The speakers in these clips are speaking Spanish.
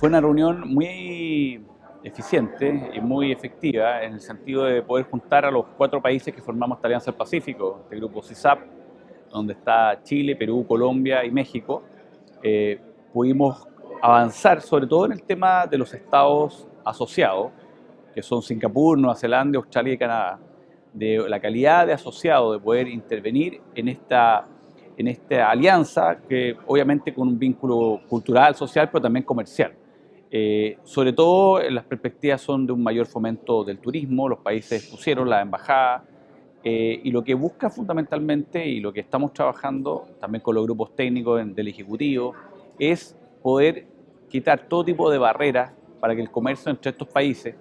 Fue una reunión muy eficiente y muy efectiva en el sentido de poder juntar a los cuatro países que formamos esta Alianza del Pacífico, este grupo CISAP, donde está Chile, Perú, Colombia y México. Eh, pudimos avanzar sobre todo en el tema de los estados asociados, que son Singapur, Nueva Zelanda, Australia y Canadá, de la calidad de asociado, de poder intervenir en esta, en esta alianza, que obviamente con un vínculo cultural, social, pero también comercial. Eh, sobre todo las perspectivas son de un mayor fomento del turismo, los países pusieron la embajada, eh, y lo que busca fundamentalmente y lo que estamos trabajando también con los grupos técnicos del Ejecutivo es poder quitar todo tipo de barreras para que el comercio entre estos países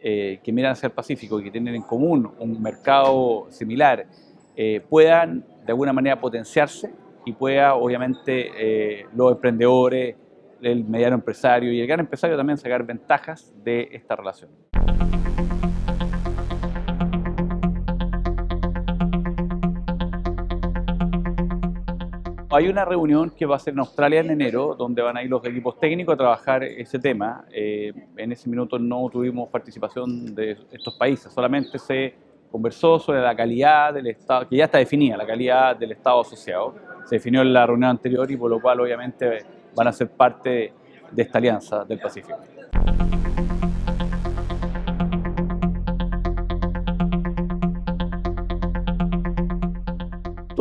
eh, que miran hacia el Pacífico y que tienen en común un mercado similar eh, puedan de alguna manera potenciarse y pueda obviamente los emprendedores, el mediano empresario y el gran empresario también sacar ventajas de esta relación. Hay una reunión que va a ser en Australia en enero, donde van a ir los equipos técnicos a trabajar ese tema. Eh, en ese minuto no tuvimos participación de estos países, solamente se conversó sobre la calidad del Estado, que ya está definida, la calidad del Estado asociado. Se definió en la reunión anterior y por lo cual obviamente van a ser parte de esta alianza del Pacífico.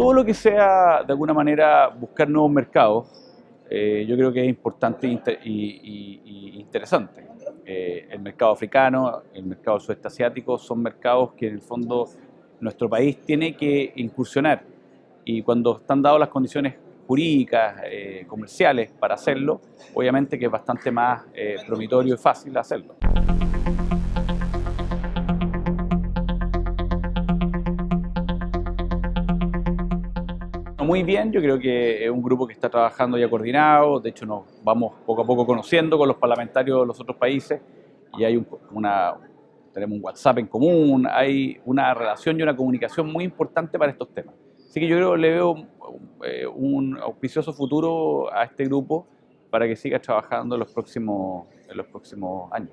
todo lo que sea de alguna manera buscar nuevos mercados, eh, yo creo que es importante y, interesante. Eh, el mercado africano, el mercado sudeste asiático son mercados que en el fondo nuestro país tiene que incursionar y cuando están dadas las condiciones jurídicas, eh, comerciales para hacerlo, obviamente que es bastante más promitorio y fácil hacerlo. Muy bien, yo creo que es un grupo que está trabajando ya coordinado, de hecho nos vamos poco a poco conociendo con los parlamentarios de los otros países y hay una, tenemos un WhatsApp en común, hay una relación y una comunicación muy importante para estos temas. Así que yo creo le veo eh, un auspicioso futuro a este grupo para que siga trabajando en los próximos, en los próximos años.